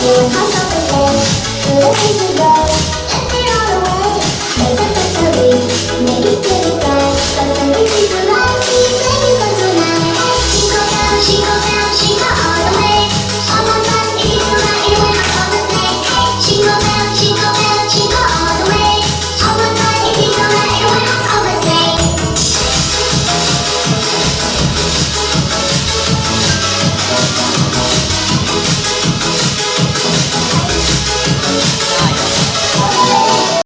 그 화성인데 그 해지면